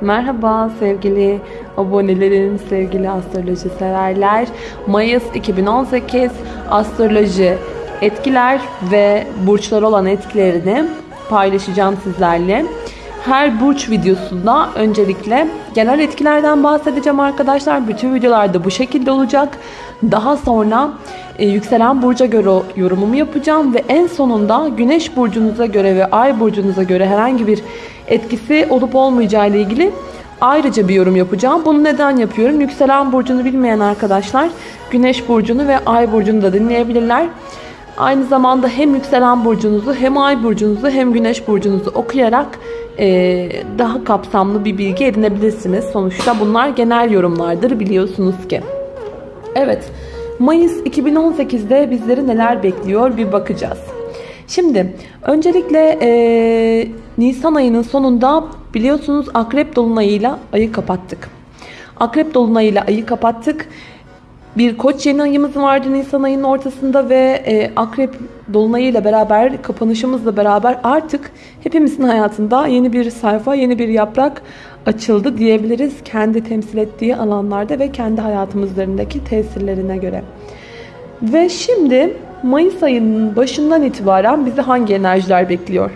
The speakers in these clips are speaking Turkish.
Merhaba sevgili abonelerim, sevgili astroloji severler. Mayıs 2018 astroloji etkiler ve burçlar olan etkilerini paylaşacağım sizlerle. Her burç videosunda öncelikle genel etkilerden bahsedeceğim arkadaşlar. Bütün videolarda bu şekilde olacak. Daha sonra e, yükselen burca göre yorumumu yapacağım ve en sonunda güneş burcunuza göre ve ay burcunuza göre herhangi bir etkisi olup olmayacağı ile ilgili ayrıca bir yorum yapacağım. Bunu neden yapıyorum? Yükselen burcunu bilmeyen arkadaşlar güneş burcunu ve ay burcunu da dinleyebilirler. Aynı zamanda hem yükselen burcunuzu hem ay burcunuzu hem güneş burcunuzu okuyarak e, daha kapsamlı bir bilgi edinebilirsiniz. Sonuçta bunlar genel yorumlardır biliyorsunuz ki. Evet Mayıs 2018'de bizleri neler bekliyor bir bakacağız. Şimdi öncelikle e, Nisan ayının sonunda biliyorsunuz Akrep Dolunay'ıyla ayı kapattık. Akrep Dolunay'ıyla ayı kapattık. Bir koç yeni ayımız vardı Nisan ayının ortasında ve e, Akrep Dolunay'ıyla beraber kapanışımızla beraber artık hepimizin hayatında yeni bir sayfa, yeni bir yaprak açıldı diyebiliriz. Kendi temsil ettiği alanlarda ve kendi hayatımızlarındaki tesirlerine göre. Ve şimdi Mayıs ayının başından itibaren bizi hangi enerjiler bekliyor?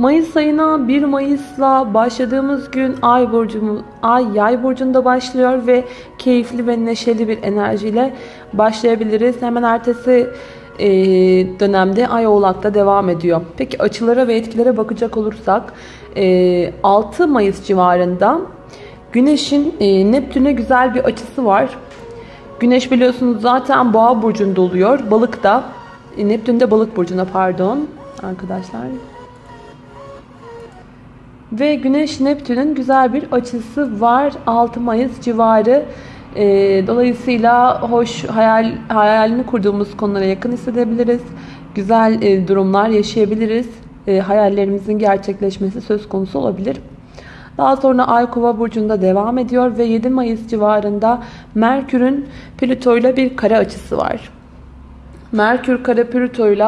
Mayıs ayına 1 Mayıs'la başladığımız gün Ay burcumuz Ay Yay burcunda başlıyor ve keyifli ve neşeli bir enerjiyle başlayabiliriz. Hemen ertesi e, dönemde Ay Oğlak'ta devam ediyor. Peki açılara ve etkilere bakacak olursak 6 e, Mayıs civarında Güneş'in e, Neptün'e güzel bir açısı var. Güneş biliyorsunuz zaten Boğa burcunda oluyor. Balık da Neptün de Balık burcuna pardon arkadaşlar. Ve Güneş Neptün'ün güzel bir açısı var 6 Mayıs civarı. E, dolayısıyla hoş hayal hayalini kurduğumuz konulara yakın hissedebiliriz. Güzel e, durumlar yaşayabiliriz. E, hayallerimizin gerçekleşmesi söz konusu olabilir. Daha sonra Ay Kova burcunda devam ediyor ve 7 Mayıs civarında Merkür'ün Plüto ile bir kare açısı var. Merkür kare Plüto ile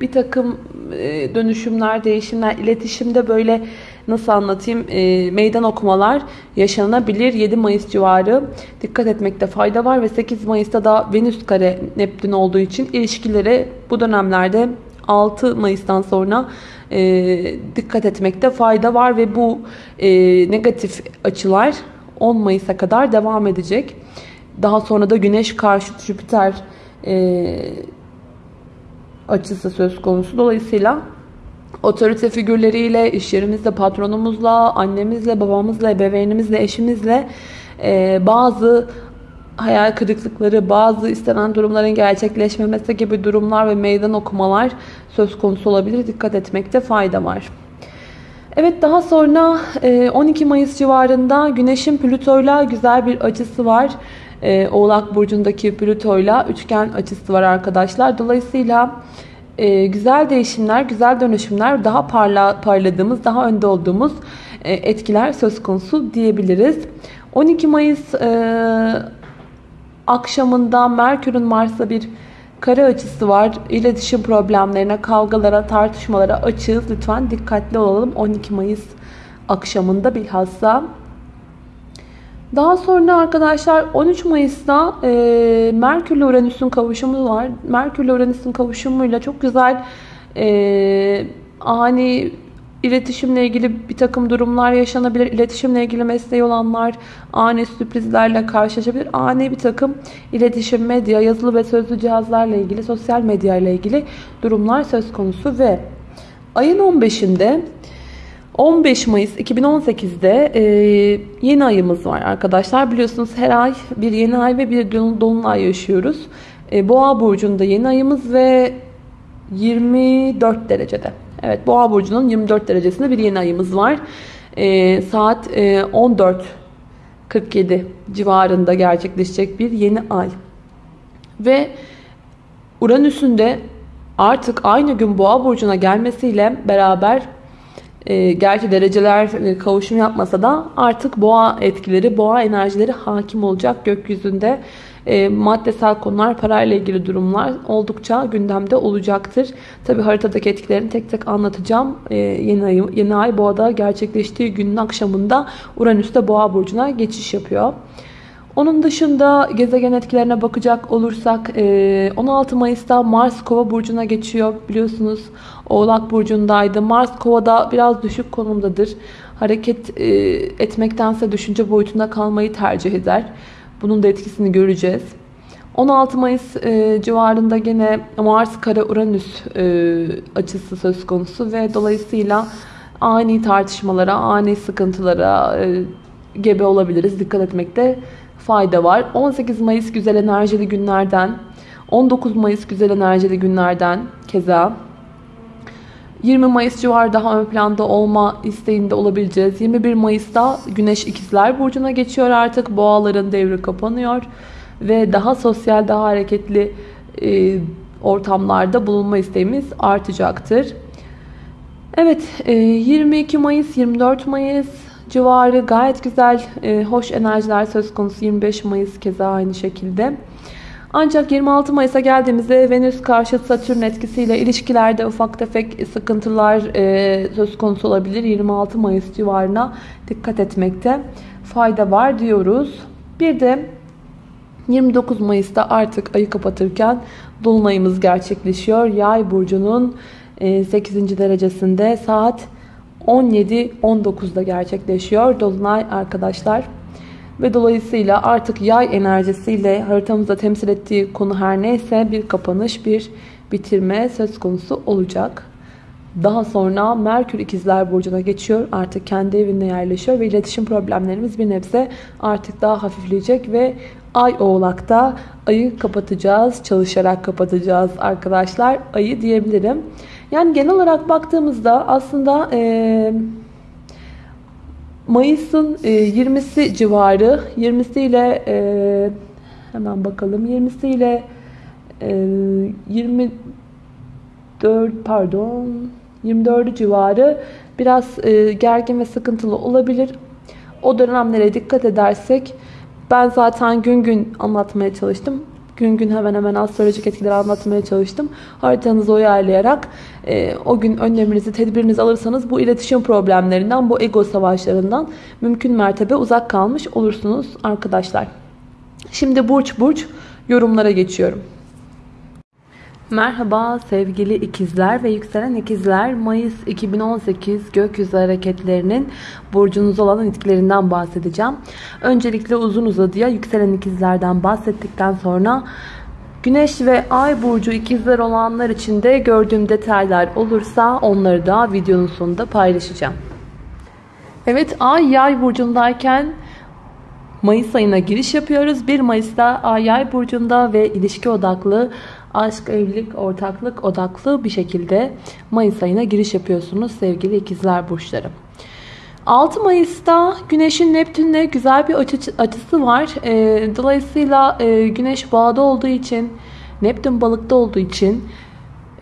bir takım e, dönüşümler, değişimler, iletişimde böyle nasıl anlatayım e, meydan okumalar yaşanabilir. 7 Mayıs civarı dikkat etmekte fayda var ve 8 Mayıs'ta da Venüs kare Neptün olduğu için ilişkilere bu dönemlerde 6 Mayıs'tan sonra e, dikkat etmekte fayda var ve bu e, negatif açılar 10 Mayıs'a kadar devam edecek. Daha sonra da Güneş karşıt Jüpiter e, açısı söz konusu. Dolayısıyla otorite figürleriyle, iş yerimizde patronumuzla, annemizle, babamızla, ebeveynimizle, eşimizle e, bazı hayal kırıklıkları, bazı istenen durumların gerçekleşmemesi gibi durumlar ve meydan okumalar söz konusu olabilir. Dikkat etmekte fayda var. Evet daha sonra 12 e, Mayıs civarında Güneş'in Plüto'yla güzel bir açısı var. E, Oğlak Burcu'ndaki Plüto'yla üçgen açısı var arkadaşlar. Dolayısıyla e, güzel değişimler, güzel dönüşümler, daha parla, parladığımız, daha önde olduğumuz etkiler söz konusu diyebiliriz. 12 Mayıs akşamında Merkür'ün Mars'a bir kare açısı var. İletişim problemlerine, kavgalara, tartışmalara açığız. Lütfen dikkatli olalım 12 Mayıs akşamında bilhassa. Daha sonra arkadaşlar 13 Mayıs'ta e, Merkür ile Uranüs'ün kavuşumu var. Merkür ile Uranüs'ün kavuşumuyla çok güzel e, ani İletişimle ilgili bir takım durumlar yaşanabilir. İletişimle ilgili mesleği olanlar ani sürprizlerle karşılaşabilir. Ani bir takım iletişim, medya, yazılı ve sözlü cihazlarla ilgili, sosyal medya ile ilgili durumlar söz konusu ve ayın 15'inde 15 Mayıs 2018'de e, yeni ayımız var arkadaşlar. Biliyorsunuz her ay bir yeni ay ve bir dolunay yaşıyoruz. E, Boğa burcunda yeni ayımız ve 24 derecede. Evet Boğa burcunun 24 derecesinde bir yeni ayımız var. E, saat e, 14.47 civarında gerçekleşecek bir yeni ay. Ve Uranüs'ün de artık aynı gün Boğa burcuna gelmesiyle beraber e, gerçi dereceler e, kavuşum yapmasa da artık boğa etkileri, boğa enerjileri hakim olacak gökyüzünde. e, maddesel konular, parayla ilgili durumlar oldukça gündemde olacaktır. Tabi haritadaki etkilerini tek tek anlatacağım. E, yeni, ay, yeni ay boğada gerçekleştiği günün akşamında Uranüs de boğa burcuna geçiş yapıyor. Onun dışında gezegen etkilerine bakacak olursak 16 Mayıs'ta Mars Kova burcuna geçiyor. Biliyorsunuz Oğlak burcundaydı. Mars Kova'da biraz düşük konumdadır. Hareket etmektense düşünce boyutunda kalmayı tercih eder. Bunun da etkisini göreceğiz. 16 Mayıs e, civarında gene Mars kare Uranüs e, açısı söz konusu ve dolayısıyla ani tartışmalara, ani sıkıntılara e, gebe olabiliriz. Dikkat etmekte fayda var. 18 Mayıs güzel enerjili günlerden, 19 Mayıs güzel enerjili günlerden keza 20 Mayıs civarı daha ön planda olma isteğinde olabileceğiz. 21 Mayıs'ta Güneş ikizler Burcu'na geçiyor artık. Boğaların devri kapanıyor. Ve daha sosyal, daha hareketli e, ortamlarda bulunma isteğimiz artacaktır. Evet, e, 22 Mayıs, 24 Mayıs civarı gayet güzel, e, hoş enerjiler söz konusu. 25 Mayıs keza aynı şekilde. Ancak 26 Mayıs'a geldiğimizde Venüs karşı Satürn etkisiyle ilişkilerde ufak tefek sıkıntılar e, söz konusu olabilir. 26 Mayıs civarına dikkat etmekte fayda var diyoruz. Bir de 29 Mayıs'ta artık ayı kapatırken Dolunayımız gerçekleşiyor. Yay burcunun 8. E, derecesinde saat 17-19'da gerçekleşiyor. Dolunay arkadaşlar. Ve dolayısıyla artık yay enerjisiyle haritamızda temsil ettiği konu her neyse bir kapanış, bir bitirme söz konusu olacak. Daha sonra Merkür ikizler burcuna geçiyor. Artık kendi evinde yerleşiyor ve iletişim problemlerimiz bir nebze artık daha hafifleyecek ve Ay oğlakta ayı kapatacağız. Çalışarak kapatacağız arkadaşlar. Ayı diyebilirim. Yani genel olarak baktığımızda aslında eee Mayıs'ın 20'si e, civarı 20'si ile e, hemen bakalım 20'si ile 24 pardon 24 civarı biraz e, gergin ve sıkıntılı olabilir. O dönemlere dikkat edersek ben zaten gün gün anlatmaya çalıştım gün gün hemen hemen astrolojik etkileri anlatmaya çalıştım. Haritanızı uyarlayarak e, o gün önleminizi, tedbirinizi alırsanız bu iletişim problemlerinden, bu ego savaşlarından mümkün mertebe uzak kalmış olursunuz arkadaşlar. Şimdi burç burç yorumlara geçiyorum. Merhaba sevgili ikizler ve yükselen ikizler. Mayıs 2018 gökyüzü hareketlerinin burcunuz olan etkilerinden bahsedeceğim. Öncelikle uzun uzadıya yükselen ikizlerden bahsettikten sonra Güneş ve Ay burcu ikizler olanlar için de gördüğüm detaylar olursa onları da videonun sonunda paylaşacağım. Evet Ay Yay burcundayken Mayıs ayına giriş yapıyoruz. 1 Mayıs'ta Ay Yay burcunda ve ilişki odaklı aşk, evlilik, ortaklık odaklı bir şekilde Mayıs ayına giriş yapıyorsunuz sevgili ikizler burçları. 6 Mayıs'ta Güneş'in Neptün'le güzel bir açı, açısı var. E, dolayısıyla e, Güneş boğada olduğu için, Neptün balıkta olduğu için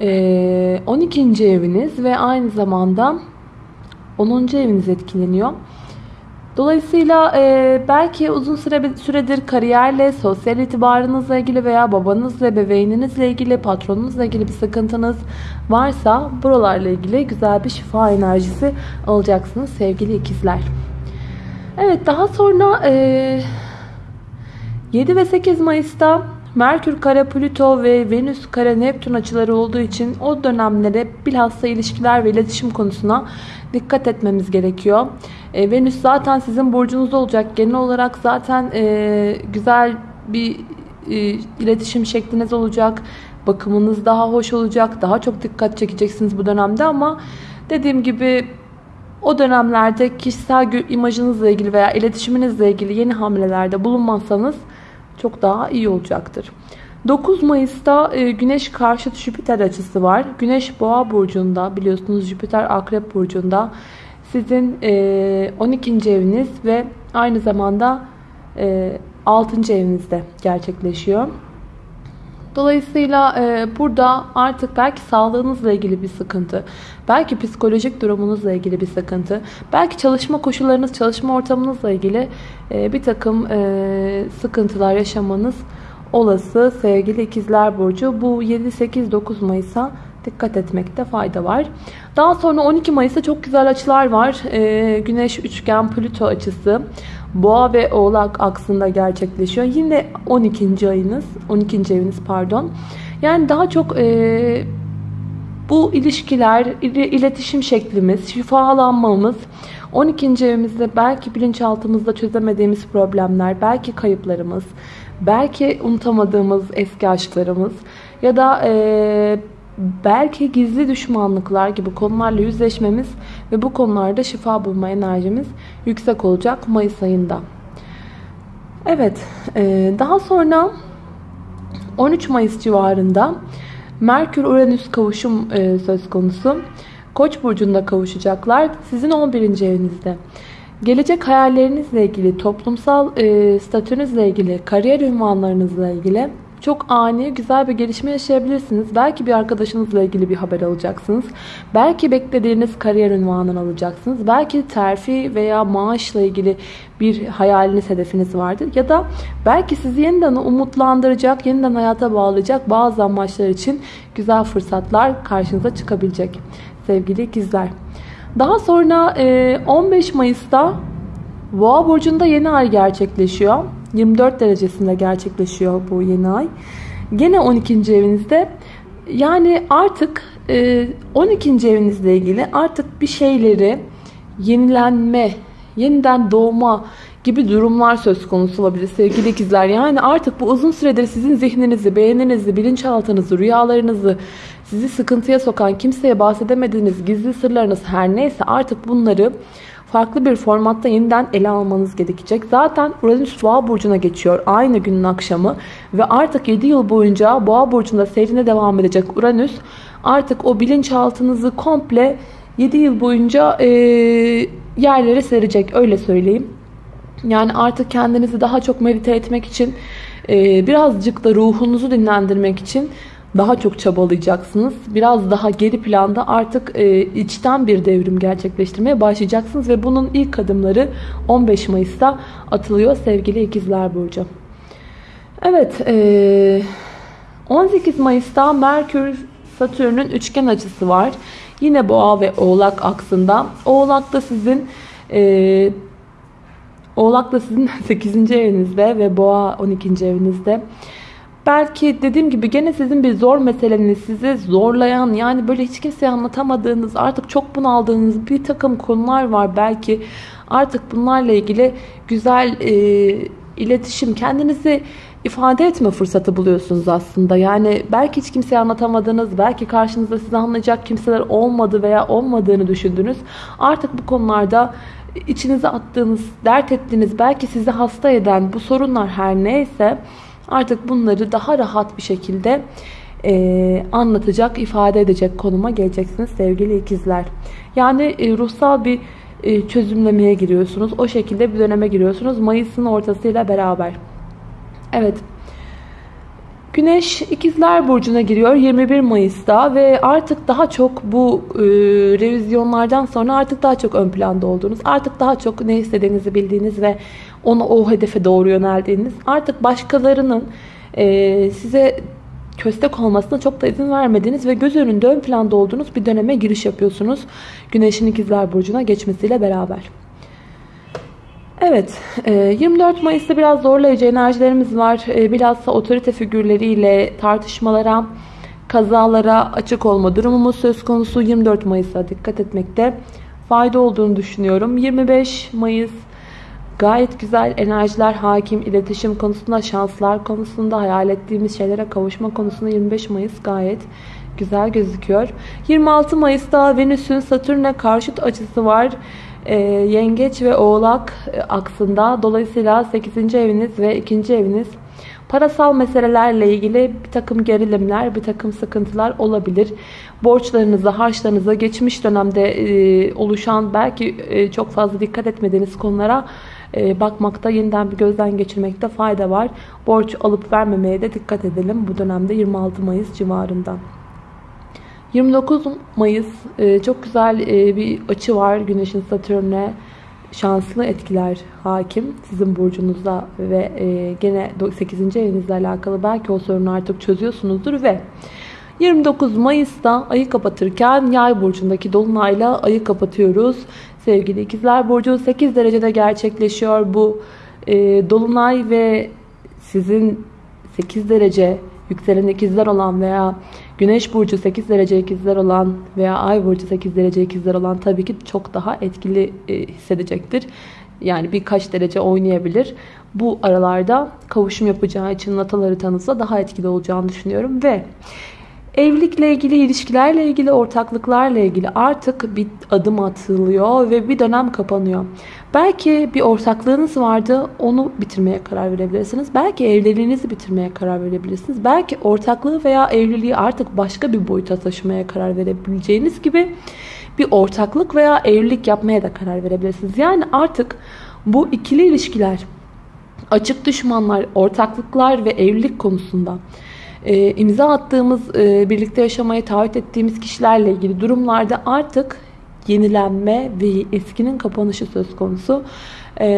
e, 12. eviniz ve aynı zamanda 10. eviniz etkileniyor. Dolayısıyla e, belki uzun süre, süredir kariyerle, sosyal itibarınızla ilgili veya babanızla, ebeveyninizle ilgili, patronunuzla ilgili bir sıkıntınız varsa buralarla ilgili güzel bir şifa enerjisi alacaksınız sevgili ikizler. Evet daha sonra e, 7 ve 8 Mayıs'ta Merkür kare Plüto ve Venüs kare Neptün açıları olduğu için o dönemlere bilhassa ilişkiler ve iletişim konusuna dikkat etmemiz gerekiyor. E, Venüs zaten sizin burcunuzda olacak. Genel olarak zaten e, güzel bir e, iletişim şekliniz olacak. Bakımınız daha hoş olacak. Daha çok dikkat çekeceksiniz bu dönemde ama dediğim gibi o dönemlerde kişisel imajınızla ilgili veya iletişiminizle ilgili yeni hamlelerde bulunmazsanız çok daha iyi olacaktır. 9 Mayıs'ta e, Güneş karşıt Jüpiter açısı var. Güneş Boğa burcunda biliyorsunuz Jüpiter Akrep burcunda. Sizin 12. E, eviniz ve aynı zamanda 6. E, evinizde gerçekleşiyor. Dolayısıyla burada artık belki sağlığınızla ilgili bir sıkıntı, belki psikolojik durumunuzla ilgili bir sıkıntı, belki çalışma koşullarınız, çalışma ortamınızla ilgili bir takım sıkıntılar yaşamanız olası sevgili ikizler burcu. Bu 7-8-9 Mayıs'a dikkat etmekte fayda var. Daha sonra 12 Mayıs'ta çok güzel açılar var. Ee, Güneş üçgen Plüto açısı Boğa ve Oğlak aksında gerçekleşiyor. Yine 12. ayınız, 12. eviniz pardon. Yani daha çok e, bu ilişkiler, iletişim şeklimiz, şifalanmamız, 12. evimizde belki bilinçaltımızda çözemediğimiz problemler, belki kayıplarımız, belki unutamadığımız eski aşklarımız ya da e, belki gizli düşmanlıklar gibi konularla yüzleşmemiz ve bu konularda şifa bulma enerjimiz yüksek olacak Mayıs ayında. Evet, e, daha sonra 13 Mayıs civarında Merkür-Uranüs kavuşum e, söz konusu. Koç burcunda kavuşacaklar. Sizin 11. evinizde. Gelecek hayallerinizle ilgili, toplumsal e, statünüzle ilgili, kariyer ünvanlarınızla ilgili çok ani, güzel bir gelişme yaşayabilirsiniz. Belki bir arkadaşınızla ilgili bir haber alacaksınız. Belki beklediğiniz kariyer ünvanını alacaksınız. Belki terfi veya maaşla ilgili bir hayaliniz, hedefiniz vardır. Ya da belki sizi yeniden umutlandıracak, yeniden hayata bağlayacak bazı amaçlar için güzel fırsatlar karşınıza çıkabilecek sevgili ikizler. Daha sonra 15 Mayıs'ta Boğa burcunda yeni ay gerçekleşiyor. 24 derecesinde gerçekleşiyor bu yeni ay. Gene 12. evinizde yani artık 12. E, evinizle ilgili artık bir şeyleri yenilenme, yeniden doğma gibi durumlar söz konusu olabilir sevgili ikizler. Yani artık bu uzun süredir sizin zihninizi, beğeninizi, bilinçaltınızı, rüyalarınızı, sizi sıkıntıya sokan, kimseye bahsedemediğiniz gizli sırlarınız her neyse artık bunları farklı bir formatta yeniden ele almanız gerekecek. Zaten Uranüs Boğa burcuna geçiyor aynı günün akşamı ve artık 7 yıl boyunca Boğa burcunda seyrine devam edecek Uranüs artık o bilinçaltınızı komple 7 yıl boyunca e, yerlere serecek öyle söyleyeyim. Yani artık kendinizi daha çok medite etmek için e, birazcık da ruhunuzu dinlendirmek için daha çok çabalayacaksınız. Biraz daha geri planda artık e, içten bir devrim gerçekleştirmeye başlayacaksınız ve bunun ilk adımları 15 Mayıs'ta atılıyor sevgili ikizler burcu. Evet, e, 18 Mayıs'ta Merkür Satürn'ün üçgen açısı var. Yine Boğa ve Oğlak aksında. Oğlak da sizin e, Oğlak da sizin 8. evinizde ve Boğa 12. evinizde. Belki dediğim gibi gene sizin bir zor meseleniz sizi zorlayan yani böyle hiç kimseye anlatamadığınız artık çok bunaldığınız bir takım konular var. Belki artık bunlarla ilgili güzel e, iletişim kendinizi ifade etme fırsatı buluyorsunuz aslında. Yani belki hiç kimseye anlatamadınız, belki karşınızda sizi anlayacak kimseler olmadı veya olmadığını düşündünüz. Artık bu konularda içinize attığınız, dert ettiğiniz, belki sizi hasta eden bu sorunlar her neyse Artık bunları daha rahat bir şekilde e, anlatacak, ifade edecek konuma geleceksiniz sevgili ikizler. Yani e, ruhsal bir e, çözümlemeye giriyorsunuz. O şekilde bir döneme giriyorsunuz. Mayıs'ın ortasıyla beraber. Evet. Güneş ikizler burcuna giriyor 21 Mayıs'ta ve artık daha çok bu e, revizyonlardan sonra artık daha çok ön planda olduğunuz, artık daha çok ne istediğinizi bildiğiniz ve onu o hedefe doğru yöneldiğiniz, artık başkalarının e, size köstek olmasına çok da izin vermediğiniz ve göz önünde ön planda olduğunuz bir döneme giriş yapıyorsunuz. Güneşin ikizler burcuna geçmesiyle beraber. Evet, 24 e, Mayıs'ta biraz zorlayıcı enerjilerimiz var. E, bilhassa otorite figürleriyle tartışmalara, kazalara açık olma durumumuz söz konusu. 24 Mayıs'a dikkat etmekte fayda olduğunu düşünüyorum. 25 Mayıs gayet güzel enerjiler hakim, iletişim konusunda, şanslar konusunda, hayal ettiğimiz şeylere kavuşma konusunda 25 Mayıs gayet güzel gözüküyor. 26 Mayıs'ta Venüs'ün Satürn'e karşıt açısı var e, yengeç ve oğlak e, aksında. Dolayısıyla 8. eviniz ve 2. eviniz parasal meselelerle ilgili bir takım gerilimler, bir takım sıkıntılar olabilir. Borçlarınıza, harçlarınıza, geçmiş dönemde e, oluşan belki e, çok fazla dikkat etmediğiniz konulara bakmakta, yeniden bir gözden geçirmekte fayda var. Borç alıp vermemeye de dikkat edelim bu dönemde 26 Mayıs civarında. 29 Mayıs e, çok güzel e, bir açı var Güneş'in Satürn'e. şanslı etkiler hakim sizin burcunuzda ve e, gene 8. evinizle alakalı belki o sorunu artık çözüyorsunuzdur ve 29 Mayıs'ta ayı kapatırken yay burcundaki dolunayla ayı kapatıyoruz. Sevgili ikizler burcu 8 derecede gerçekleşiyor bu e, dolunay ve sizin 8 derece yükselen ikizler olan veya güneş burcu 8 derece ikizler olan veya ay burcu 8 derece ikizler olan tabii ki çok daha etkili e, hissedecektir. Yani birkaç derece oynayabilir. Bu aralarda kavuşum yapacağı için natal haritanızda daha etkili olacağını düşünüyorum ve Evlilikle ilgili, ilişkilerle ilgili, ortaklıklarla ilgili artık bir adım atılıyor ve bir dönem kapanıyor. Belki bir ortaklığınız vardı, onu bitirmeye karar verebilirsiniz. Belki evliliğinizi bitirmeye karar verebilirsiniz. Belki ortaklığı veya evliliği artık başka bir boyuta taşımaya karar verebileceğiniz gibi bir ortaklık veya evlilik yapmaya da karar verebilirsiniz. Yani artık bu ikili ilişkiler, açık düşmanlar, ortaklıklar ve evlilik konusunda e, imza attığımız, e, birlikte yaşamayı taahhüt ettiğimiz kişilerle ilgili durumlarda artık yenilenme ve eskinin kapanışı söz konusu. E,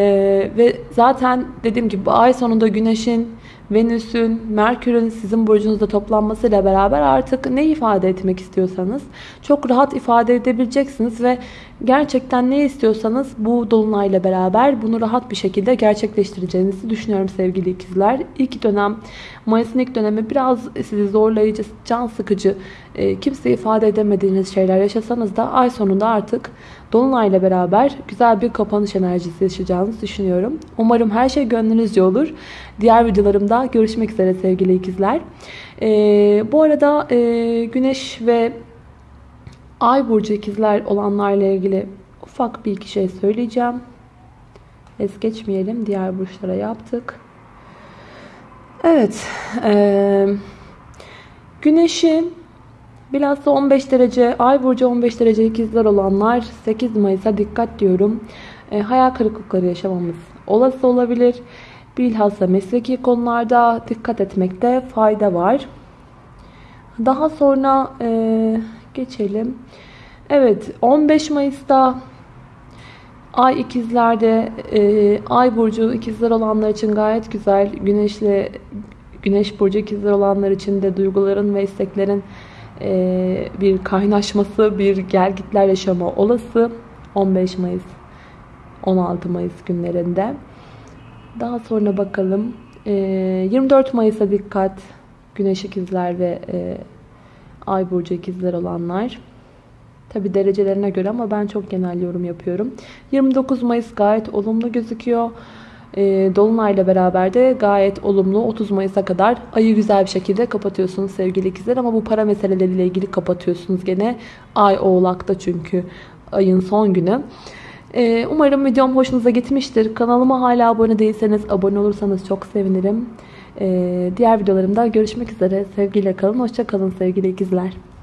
ve zaten dediğim gibi bu ay sonunda Güneş'in Venüs'ün, Merkür'ün sizin burcunuzda toplanmasıyla beraber artık ne ifade etmek istiyorsanız çok rahat ifade edebileceksiniz ve gerçekten ne istiyorsanız bu dolunayla beraber bunu rahat bir şekilde gerçekleştireceğinizi düşünüyorum sevgili ikizler. İlk dönem, Mayıs'ın ilk dönemi biraz sizi zorlayıcı, can sıkıcı, e, kimse ifade edemediğiniz şeyler yaşasanız da ay sonunda artık Dolunay'la beraber güzel bir kapanış enerjisi yaşayacağınızı düşünüyorum. Umarım her şey gönlünüzce olur. Diğer videolarımda görüşmek üzere sevgili ikizler. Ee, bu arada e, Güneş ve Ay burcu ikizler olanlarla ilgili ufak bir iki şey söyleyeceğim. Es geçmeyelim. Diğer burçlara yaptık. Evet. E, Güneş'in Bilhassa 15 derece, ay burcu 15 derece ikizler olanlar 8 Mayıs'a dikkat diyorum. E, hayal kırıklıkları yaşamamız olası olabilir. Bilhassa mesleki konularda dikkat etmekte fayda var. Daha sonra e, geçelim. Evet 15 Mayıs'ta Ay ikizlerde, e, ay burcu ikizler olanlar için gayet güzel. Güneşle Güneş burcu ikizler olanlar için de duyguların ve isteklerin bir kaynaşması, bir gelgitler yaşama olası 15 Mayıs 16 Mayıs günlerinde. Daha sonra bakalım. 24 e, Mayıs'a dikkat. Güneş ikizler ve e, Ay burcu ikizler olanlar. Tabi derecelerine göre ama ben çok genel yorum yapıyorum. 29 Mayıs gayet olumlu gözüküyor. E, Dolunay'la beraber de gayet olumlu 30 Mayıs'a kadar ayı güzel bir şekilde kapatıyorsunuz sevgili ikizler. Ama bu para meseleleriyle ilgili kapatıyorsunuz gene. Ay oğlakta çünkü ayın son günü. E, umarım videom hoşunuza gitmiştir. Kanalıma hala abone değilseniz abone olursanız çok sevinirim. E, diğer videolarımda görüşmek üzere. Sevgiyle kalın. Hoşça kalın sevgili ikizler.